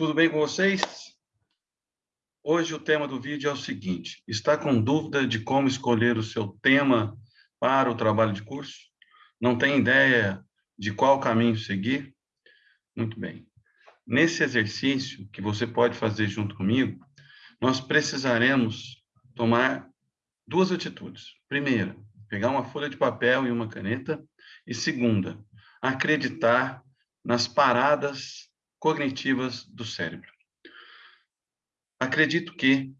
Tudo bem com vocês? Hoje o tema do vídeo é o seguinte, está com dúvida de como escolher o seu tema para o trabalho de curso? Não tem ideia de qual caminho seguir? Muito bem. Nesse exercício, que você pode fazer junto comigo, nós precisaremos tomar duas atitudes. Primeira, pegar uma folha de papel e uma caneta. E segunda, acreditar nas paradas cognitivas do cérebro. Acredito que,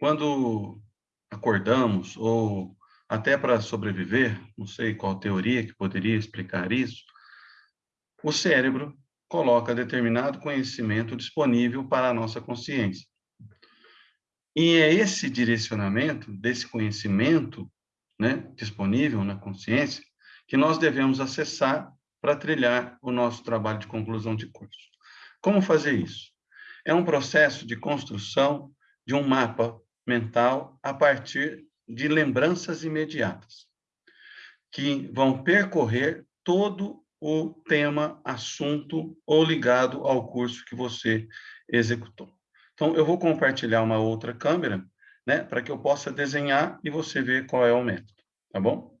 quando acordamos, ou até para sobreviver, não sei qual teoria que poderia explicar isso, o cérebro coloca determinado conhecimento disponível para a nossa consciência. E é esse direcionamento desse conhecimento né, disponível na consciência que nós devemos acessar para trilhar o nosso trabalho de conclusão de curso. Como fazer isso? É um processo de construção de um mapa mental a partir de lembranças imediatas, que vão percorrer todo o tema, assunto ou ligado ao curso que você executou. Então, eu vou compartilhar uma outra câmera, né, para que eu possa desenhar e você ver qual é o método, tá bom?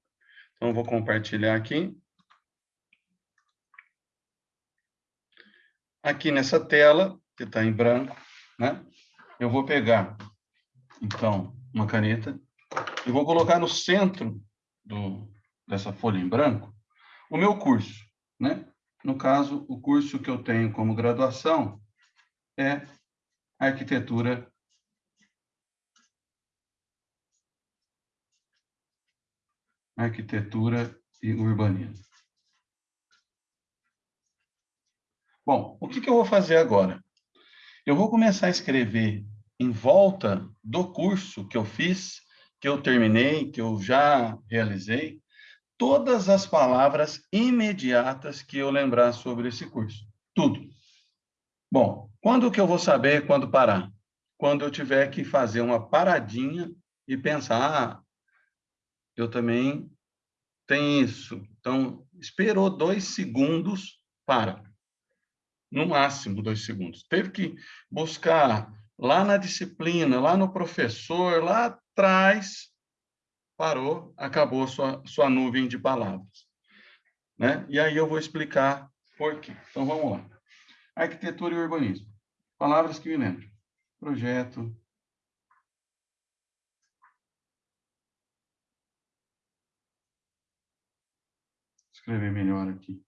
Então, eu vou compartilhar aqui. Aqui nessa tela, que está em branco, né? Eu vou pegar, então, uma caneta e vou colocar no centro do, dessa folha em branco o meu curso, né? No caso, o curso que eu tenho como graduação é arquitetura arquitetura e urbanismo. Bom, o que, que eu vou fazer agora? Eu vou começar a escrever em volta do curso que eu fiz, que eu terminei, que eu já realizei, todas as palavras imediatas que eu lembrar sobre esse curso. Tudo. Bom, quando que eu vou saber quando parar? Quando eu tiver que fazer uma paradinha e pensar, ah, eu também tenho isso. Então, esperou dois segundos, para no máximo dois segundos. Teve que buscar lá na disciplina, lá no professor, lá atrás, parou, acabou sua, sua nuvem de palavras. Né? E aí eu vou explicar por quê. Então, vamos lá. Arquitetura e urbanismo. Palavras que me lembram. Projeto. Escrever melhor aqui.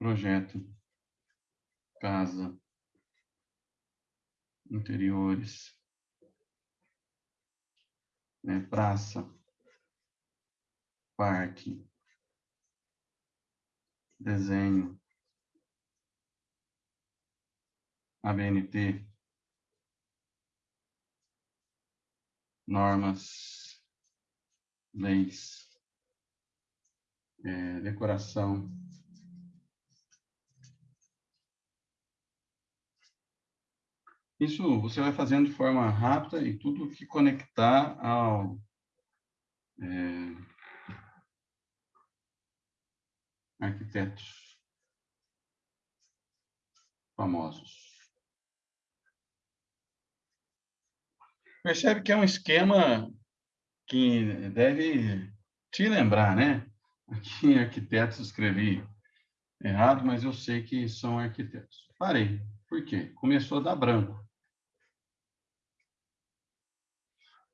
Projeto, casa, interiores, né, praça, parque, desenho, ABNT, normas, leis, é, decoração, Isso você vai fazendo de forma rápida e tudo que conectar ao é, arquitetos famosos. Percebe que é um esquema que deve te lembrar, né? Aqui em arquitetos escrevi errado, mas eu sei que são arquitetos. Parei. Por quê? Começou a dar branco.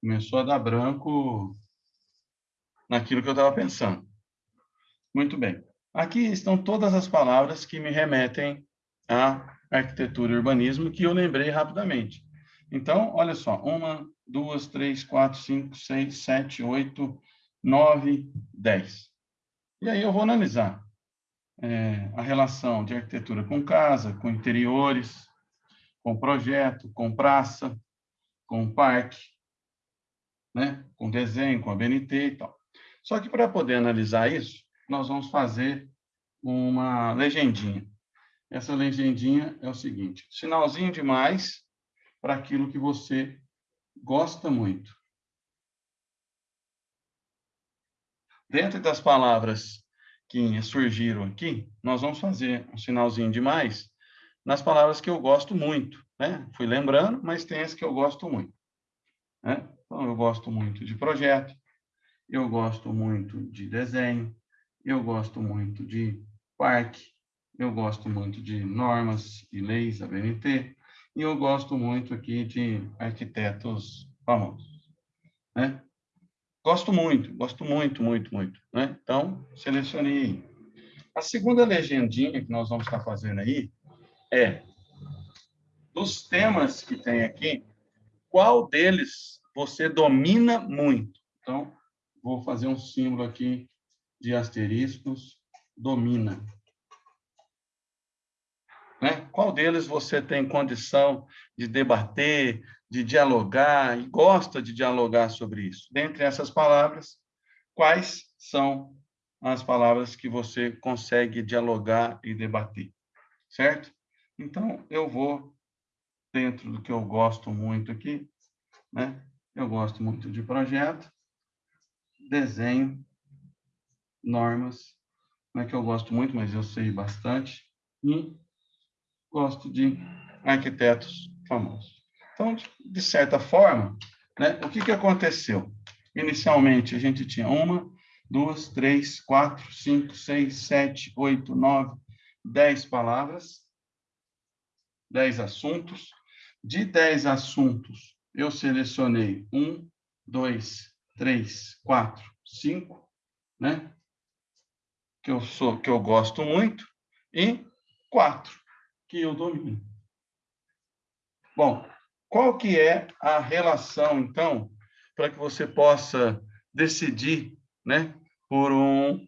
Começou a dar branco naquilo que eu estava pensando. Muito bem. Aqui estão todas as palavras que me remetem à arquitetura e urbanismo que eu lembrei rapidamente. Então, olha só, uma, duas, três, quatro, cinco, seis, sete, oito, nove, dez. E aí eu vou analisar é, a relação de arquitetura com casa, com interiores, com projeto, com praça, com parque, né? com desenho, com a BNT e tal. Só que para poder analisar isso, nós vamos fazer uma legendinha. Essa legendinha é o seguinte, sinalzinho de mais para aquilo que você gosta muito. Dentro das palavras que surgiram aqui, nós vamos fazer um sinalzinho de mais nas palavras que eu gosto muito, né? Fui lembrando, mas tem as que eu gosto muito, né? Então, eu gosto muito de projeto, eu gosto muito de desenho, eu gosto muito de parque, eu gosto muito de normas e leis, a BNT, e eu gosto muito aqui de arquitetos famosos, né? Gosto muito, gosto muito, muito, muito, né? Então, selecionei. A segunda legendinha que nós vamos estar fazendo aí é dos temas que tem aqui, qual deles você domina muito? Então, vou fazer um símbolo aqui de asteriscos, domina. Né? Qual deles você tem condição de debater, de dialogar e gosta de dialogar sobre isso? Dentre essas palavras, quais são as palavras que você consegue dialogar e debater? Certo? Então, eu vou, dentro do que eu gosto muito aqui, né? Eu gosto muito de projeto, desenho, normas, não é que eu gosto muito, mas eu sei bastante, e gosto de arquitetos famosos. Então, de certa forma, né, o que, que aconteceu? Inicialmente, a gente tinha uma, duas, três, quatro, cinco, seis, sete, oito, nove, dez palavras, dez assuntos. De dez assuntos, eu selecionei um, dois, três, quatro, cinco, né? Que eu sou, que eu gosto muito, e quatro que eu domino. Bom, qual que é a relação, então, para que você possa decidir, né, por um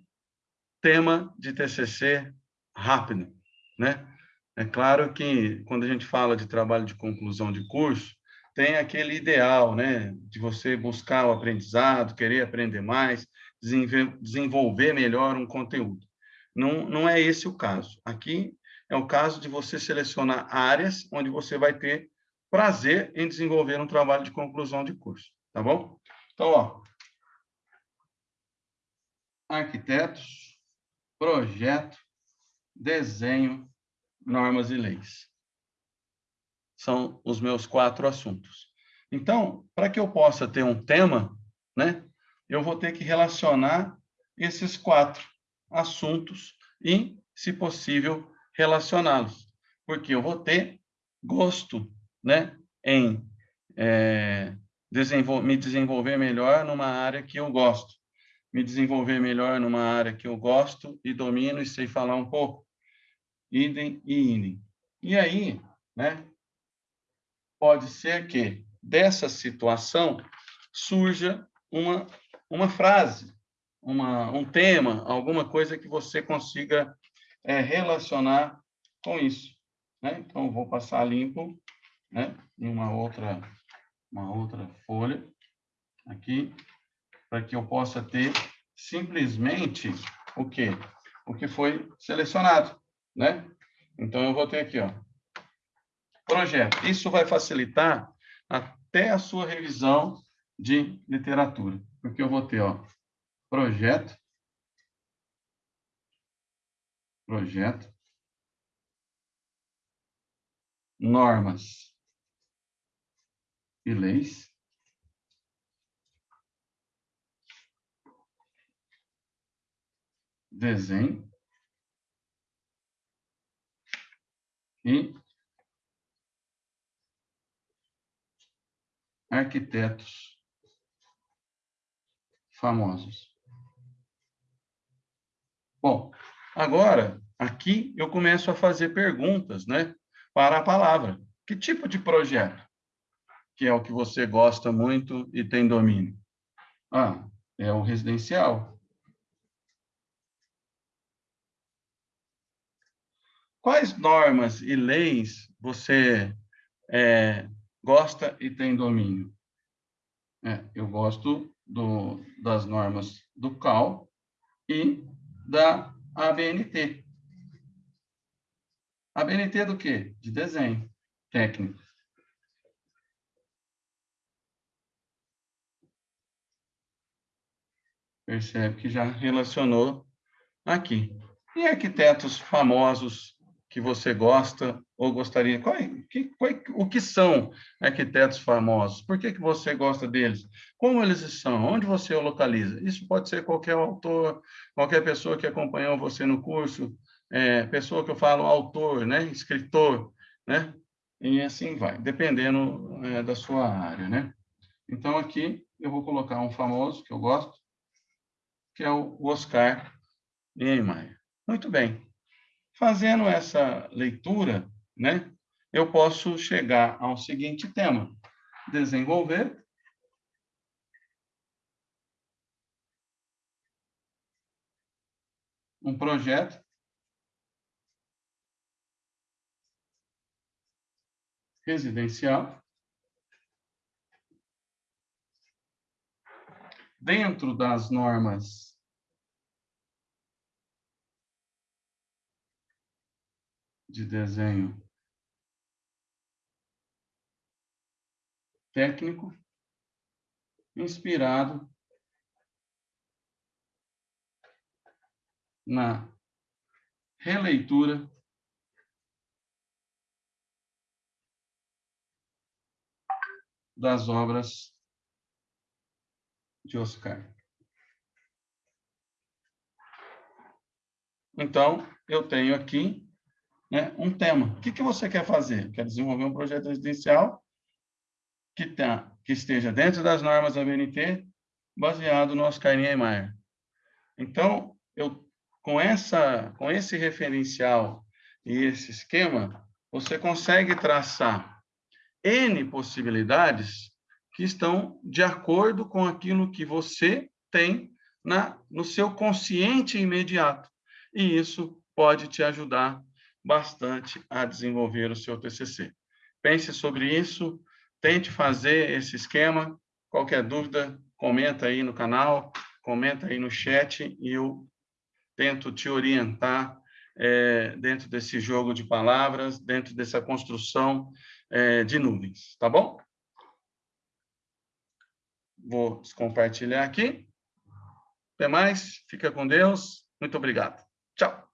tema de TCC rápido, né? É claro que quando a gente fala de trabalho de conclusão de curso, tem aquele ideal, né, de você buscar o aprendizado, querer aprender mais, desenvolver melhor um conteúdo. Não, não é esse o caso. Aqui é o caso de você selecionar áreas onde você vai ter prazer em desenvolver um trabalho de conclusão de curso, tá bom? Então, ó, arquitetos, projeto, desenho, normas e leis. São os meus quatro assuntos. Então, para que eu possa ter um tema, né, eu vou ter que relacionar esses quatro assuntos e, se possível, relacioná-los, porque eu vou ter gosto né, em é, desenvol me desenvolver melhor numa área que eu gosto, me desenvolver melhor numa área que eu gosto e domino e sei falar um pouco. Idem e idem. E aí, né, pode ser que dessa situação surja uma, uma frase, uma, um tema, alguma coisa que você consiga é, relacionar com isso. Né? Então, vou passar limpo né? em uma outra, uma outra folha aqui, para que eu possa ter simplesmente o quê? O que foi selecionado. Né? Então, eu vou ter aqui, ó, projeto. Isso vai facilitar até a sua revisão de literatura, porque eu vou ter, ó, projeto, projeto, normas. E leis, desenho. E arquitetos famosos. Bom, Agora, aqui eu começo a fazer perguntas, né? Para a palavra. Que tipo de projeto? Que é o que você gosta muito e tem domínio? Ah, é o residencial. Quais normas e leis você é, gosta e tem domínio? É, eu gosto do, das normas do CAL e da ABNT. ABNT do quê? De desenho técnico. Percebe que já relacionou aqui. E arquitetos famosos que você gosta ou gostaria? Qual, é, que, qual, é, o que são arquitetos famosos? Por que, que você gosta deles? Como eles são? Onde você o localiza? Isso pode ser qualquer autor, qualquer pessoa que acompanhou você no curso, é, pessoa que eu falo autor, né? escritor, né? e assim vai, dependendo é, da sua área. Né? Então, aqui eu vou colocar um famoso que eu gosto, que é o Oscar Niemeyer. Muito bem. Fazendo essa leitura, né, eu posso chegar ao seguinte tema: desenvolver. Um projeto. Residencial. Dentro das normas de desenho técnico inspirado na releitura das obras de Oscar. Então, eu tenho aqui né, um tema. O que, que você quer fazer? Quer desenvolver um projeto residencial que, tá, que esteja dentro das normas da BNT, baseado no Oscar Niemeyer. Então, eu, com, essa, com esse referencial e esse esquema, você consegue traçar N possibilidades que estão de acordo com aquilo que você tem na, no seu consciente imediato. E isso pode te ajudar bastante a desenvolver o seu TCC. Pense sobre isso, tente fazer esse esquema. Qualquer dúvida, comenta aí no canal, comenta aí no chat e eu tento te orientar é, dentro desse jogo de palavras, dentro dessa construção é, de nuvens, tá bom? Vou compartilhar aqui. Até mais, fica com Deus. Muito obrigado. Tchau.